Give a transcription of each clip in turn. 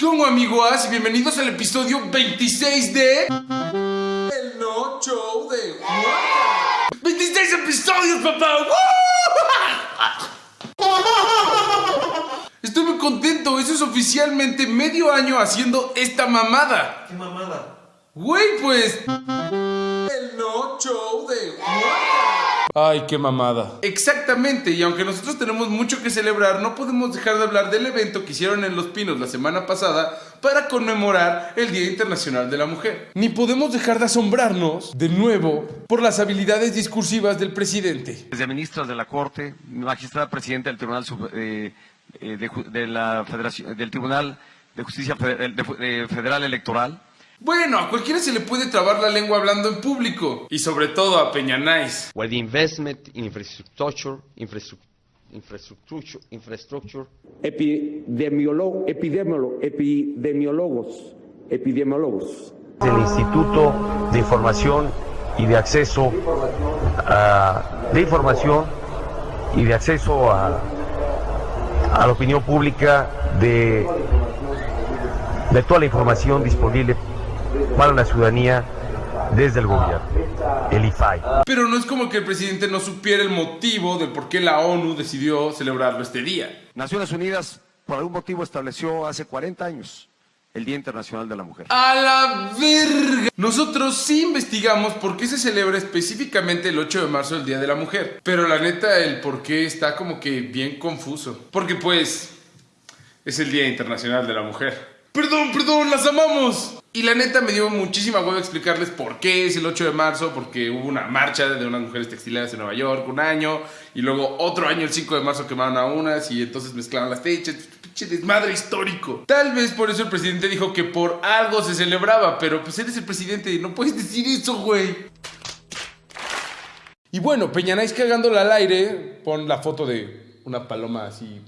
¿Cómo amigos? Y bienvenidos al episodio 26 de... El No Show de Juan. 26 episodios, papá. Estoy muy contento, eso es oficialmente medio año haciendo esta mamada. ¿Qué mamada? Güey, pues... El No Show de Juan. Ay, qué mamada. Exactamente, y aunque nosotros tenemos mucho que celebrar, no podemos dejar de hablar del evento que hicieron en Los Pinos la semana pasada para conmemorar el Día Internacional de la Mujer. Ni podemos dejar de asombrarnos, de nuevo, por las habilidades discursivas del presidente. Desde ministros de la Corte, magistrada presidenta del Tribunal eh, eh, de, de la Federación, del Tribunal de Justicia Federal Electoral. Bueno, a cualquiera se le puede trabar la lengua hablando en público, y sobre todo a Peña Nice. where the investment in infrastructure, infrastructure, infrastructure, infrastructure epidemiolo- epidemiolo- epidemiólogos, epidemiólogos. del Instituto de Información y de Acceso a, de Información y de Acceso a, a la opinión pública de, de toda la información disponible para la ciudadanía desde el gobierno, el IFAI. Pero no es como que el presidente no supiera el motivo de por qué la ONU decidió celebrarlo este día. Naciones Unidas, por algún motivo, estableció hace 40 años el Día Internacional de la Mujer. ¡A la verga! Nosotros sí investigamos por qué se celebra específicamente el 8 de marzo, el Día de la Mujer. Pero la neta, el por qué está como que bien confuso. Porque pues, es el Día Internacional de la Mujer. Perdón, perdón, las amamos. Y la neta me dio muchísima hueva explicarles por qué es el 8 de marzo, porque hubo una marcha de unas mujeres textileras en Nueva York un año, y luego otro año, el 5 de marzo, quemaron a unas, y entonces mezclaron las fechas. Pinche desmadre histórico. Tal vez por eso el presidente dijo que por algo se celebraba, pero pues eres el presidente y no puedes decir eso, güey. Y bueno, Peñanais cagándola al aire, pon la foto de una paloma así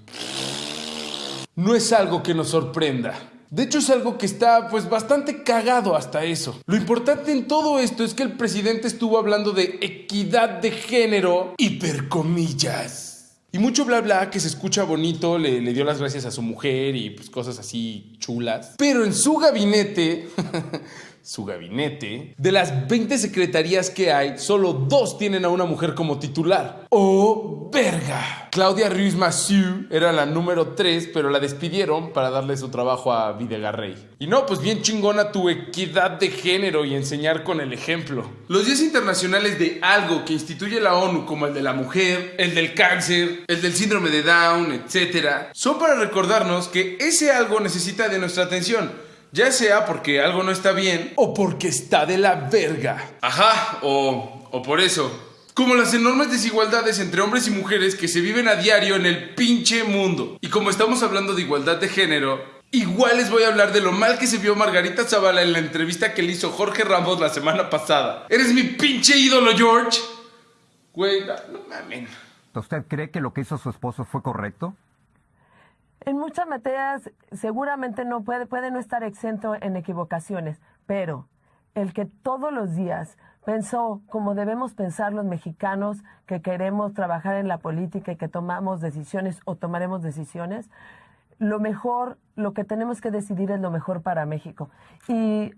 no es algo que nos sorprenda. De hecho es algo que está pues bastante cagado hasta eso. Lo importante en todo esto es que el presidente estuvo hablando de equidad de género, hipercomillas. Y mucho bla bla que se escucha bonito, le, dio las gracias a su mujer y pues cosas así chulas. Pero en su gabinete, su gabinete, de las 20 secretarías que hay, solo dos tienen a una mujer como titular. ¡Oh, verga! Claudia Ruiz Massieu era la número 3, pero la despidieron para darle su trabajo a Videgarrey. Y no, pues bien chingona tu equidad de género y enseñar con el ejemplo. Los días internacionales de algo que instituye la ONU, como el de la mujer, el del cáncer, el del síndrome de Down, etc., son para recordarnos que ese algo necesita de nuestra atención. Ya sea porque algo no está bien o porque está de la verga. Ajá, o, o por eso. Como las enormes desigualdades entre hombres y mujeres que se viven a diario en el pinche mundo. Y como estamos hablando de igualdad de género, igual les voy a hablar de lo mal que se vio Margarita Zavala en la entrevista que le hizo Jorge Ramos la semana pasada. ¿Eres mi pinche ídolo, George? Güey, no, no mamen. ¿Usted cree que lo que hizo su esposo fue correcto? En muchas materias seguramente no puede, puede no estar exento en equivocaciones, pero el que todos los días pensó como debemos pensar los mexicanos que queremos trabajar en la política y que tomamos decisiones o tomaremos decisiones, lo mejor, lo que tenemos que decidir es lo mejor para México. Y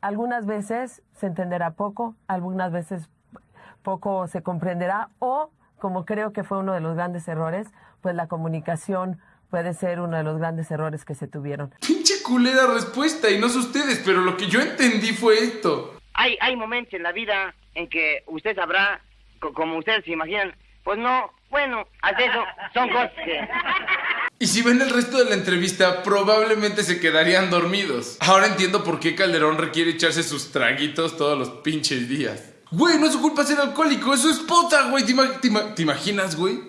algunas veces se entenderá poco, algunas veces poco se comprenderá o, como creo que fue uno de los grandes errores, pues la comunicación puede ser uno de los grandes errores que se tuvieron. Pinche culera respuesta y no sé ustedes, pero lo que yo entendí fue esto. Hay, hay momentos en la vida en que usted sabrá, co- como ustedes se imaginan, pues no, bueno, hasta eso son cosas que... Y si ven el resto de la entrevista, probablemente se quedarían dormidos. Ahora entiendo por qué Calderón requiere echarse sus traguitos todos los pinches días. Güey, no es su culpa ser alcohólico, es su esposa, güey. ¿Te, ima- te ima- te imaginas, güey?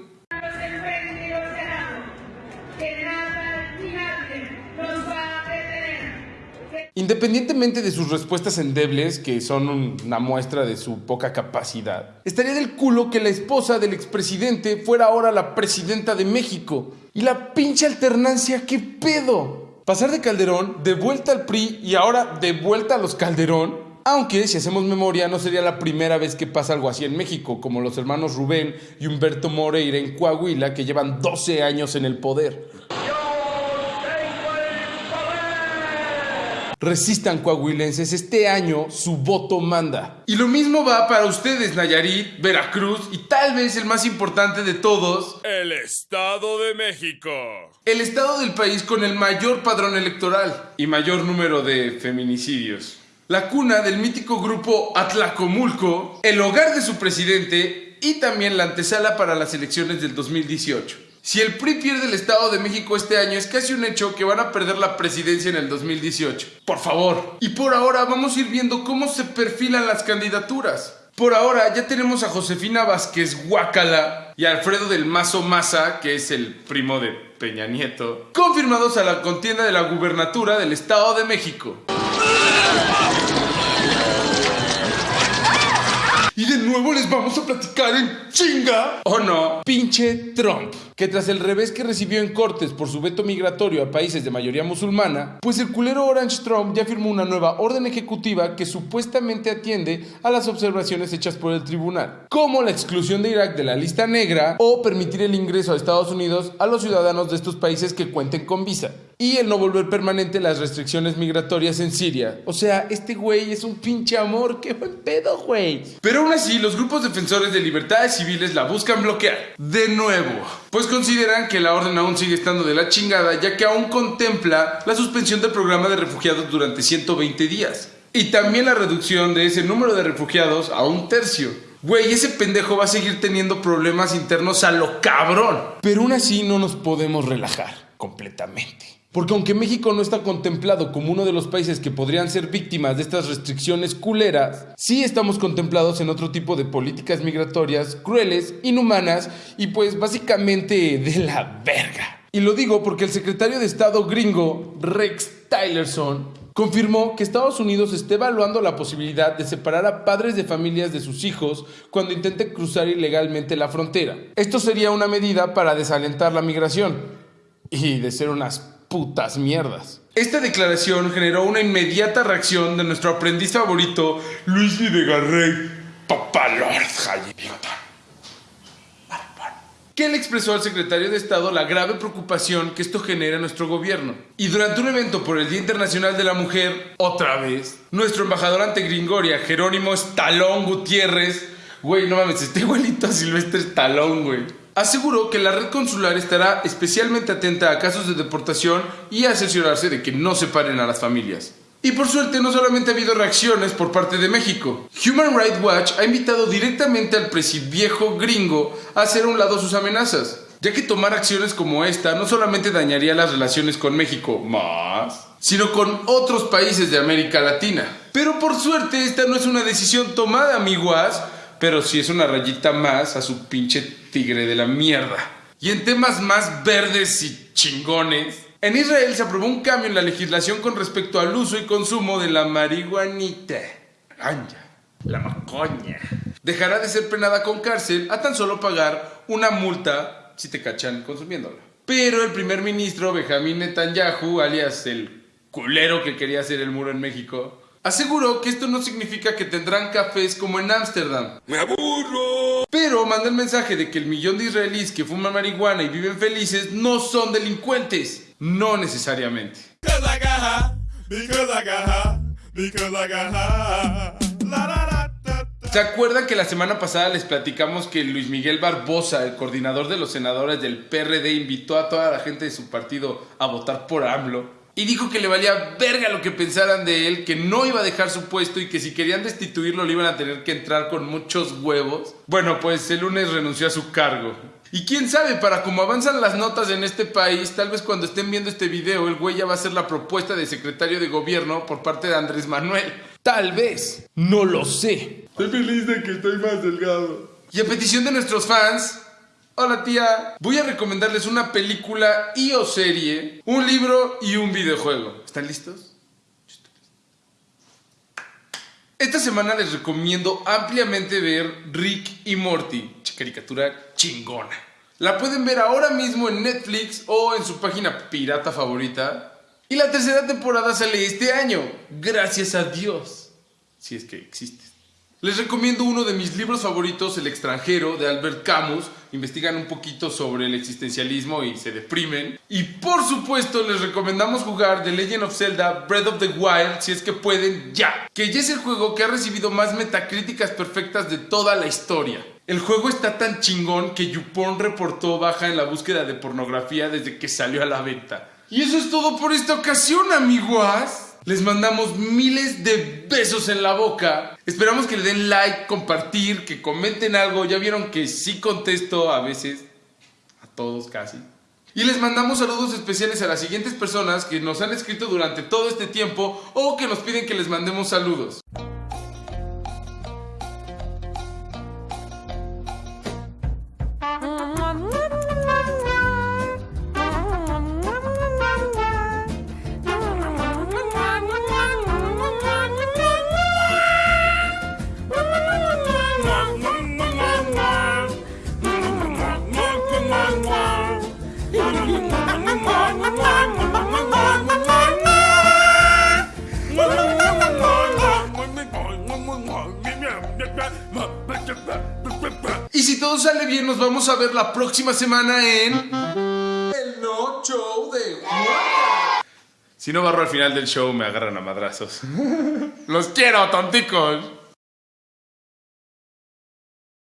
Independientemente de sus respuestas endebles, que son un- una muestra de su poca capacidad, estaría del culo que la esposa del expresidente fuera ahora la presidenta de México. Y la pinche alternancia, ¿qué pedo? Pasar de Calderón, de vuelta al PRI y ahora de vuelta a los Calderón. Aunque, si hacemos memoria, no sería la primera vez que pasa algo así en México, como los hermanos Rubén y Humberto Moreira en Coahuila, que llevan 12 años en el poder. Resistan coahuilenses, este año su voto manda. Y lo mismo va para ustedes, Nayarit, Veracruz y tal vez el más importante de todos, El Estado de México. el estado del país con el mayor padrón electoral y mayor número de feminicidios. La cuna del mítico grupo Atlacomulco, el hogar de su presidente y también la antesala para las elecciones del 2018. Si el PRI pierde el Estado de México este año, es casi un hecho que van a perder la presidencia en el 2018. Por favor. Y por ahora vamos a ir viendo cómo se perfilan las candidaturas. Por ahora ya tenemos a Josefina Vázquez Guácala y a Alfredo del Mazo Maza, que es el primo de Peña Nieto, confirmados a la contienda de la gubernatura del Estado de México. Y de nuevo les vamos a platicar en chinga. ¿O no? Pinche Trump. Que tras el revés que recibió en Cortes por su veto migratorio a países de mayoría musulmana, pues el culero Orange Trump ya firmó una nueva orden ejecutiva que supuestamente atiende a las observaciones hechas por el tribunal, como la exclusión de Irak de la lista negra o permitir el ingreso a Estados Unidos a los ciudadanos de estos países que cuenten con visa. Y el no volver permanente las restricciones migratorias en Siria. O sea, este güey es un pinche amor. ¡Qué buen pedo, güey! Pero aún así, los grupos defensores de libertades civiles la buscan bloquear. De nuevo. Pues consideran que la orden aún sigue estando de la chingada, ya que aún contempla la suspensión del programa de refugiados durante 120 días. Y también la reducción de ese número de refugiados a un tercio. Güey, ese pendejo va a seguir teniendo problemas internos a lo cabrón. Pero aún así no nos podemos relajar completamente. Porque aunque México no está contemplado como uno de los países que podrían ser víctimas de estas restricciones culeras, sí estamos contemplados en otro tipo de políticas migratorias crueles, inhumanas y pues básicamente de la verga. Y lo digo porque el secretario de Estado gringo, Rex Tillerson, confirmó que Estados Unidos está evaluando la posibilidad de separar a padres de familias de sus hijos cuando intenten cruzar ilegalmente la frontera. Esto sería una medida para desalentar la migración y de ser unas putas mierdas. Esta declaración generó una inmediata reacción de nuestro aprendiz favorito, Luis Videgarrey, Papalord Bigotón. Que le expresó al secretario de Estado la grave preocupación que esto genera en nuestro gobierno. Y durante un evento por el Día Internacional de la Mujer, otra vez, nuestro embajador ante Gringoria, Jerónimo Estalón Gutiérrez, güey, no mames, este igualito a Silvestre Estalón, güey aseguró que la red consular estará especialmente atenta a casos de deportación y a asesorarse de que no separen a las familias. Y por suerte no solamente ha habido reacciones por parte de México. Human Rights Watch ha invitado directamente al viejo gringo a hacer a un lado sus amenazas, ya que tomar acciones como esta no solamente dañaría las relaciones con México más, sino con otros países de América Latina. Pero por suerte esta no es una decisión tomada, amiguas, pero sí es una rayita más a su pinche tigre de la mierda. Y en temas más verdes y chingones, en Israel se aprobó un cambio en la legislación con respecto al uso y consumo de la marihuanita. La macoña. Dejará de ser penada con cárcel a tan solo pagar una multa si te cachan consumiéndola. Pero el primer ministro Benjamín Netanyahu, alias el culero que quería hacer el muro en México, aseguró que esto no significa que tendrán cafés como en Ámsterdam. ¡Me aburro! Pero manda el mensaje de que el millón de israelíes que fuman marihuana y viven felices no son delincuentes. No necesariamente. ¿Se acuerdan que la semana pasada les platicamos que Luis Miguel Barbosa, el coordinador de los senadores del PRD, invitó a toda la gente de su partido a votar por AMLO? Y dijo que le valía verga lo que pensaran de él, que no iba a dejar su puesto y que si querían destituirlo le iban a tener que entrar con muchos huevos. Bueno, pues el lunes renunció a su cargo. Y quién sabe, para cómo avanzan las notas en este país, tal vez cuando estén viendo este video, el güey ya va a ser la propuesta de secretario de gobierno por parte de Andrés Manuel. Tal vez. No lo sé. Estoy feliz de que estoy más delgado. Y a petición de nuestros fans, Hola tía, voy a recomendarles una película y o serie, un libro y un videojuego. ¿Están listos? Esta semana les recomiendo ampliamente ver Rick y Morty, caricatura chingona. La pueden ver ahora mismo en Netflix o en su página pirata favorita. Y la tercera temporada sale este año, gracias a Dios. Si es que existe. Les recomiendo uno de mis libros favoritos, El extranjero, de Albert Camus. Investigan un poquito sobre el existencialismo y se deprimen. Y por supuesto les recomendamos jugar The Legend of Zelda Breath of the Wild si es que pueden ya. Que ya es el juego que ha recibido más metacríticas perfectas de toda la historia. El juego está tan chingón que YouPorn reportó baja en la búsqueda de pornografía desde que salió a la venta. Y eso es todo por esta ocasión, amiguas. Les mandamos miles de besos en la boca. Esperamos que le den like, compartir, que comenten algo. Ya vieron que sí contesto a veces. A todos casi. Y les mandamos saludos especiales a las siguientes personas que nos han escrito durante todo este tiempo o que nos piden que les mandemos saludos. Sale bien, nos vamos a ver la próxima semana en. El No Show de Juan. Si no barro al final del show, me agarran a madrazos. Los quiero, tonticos.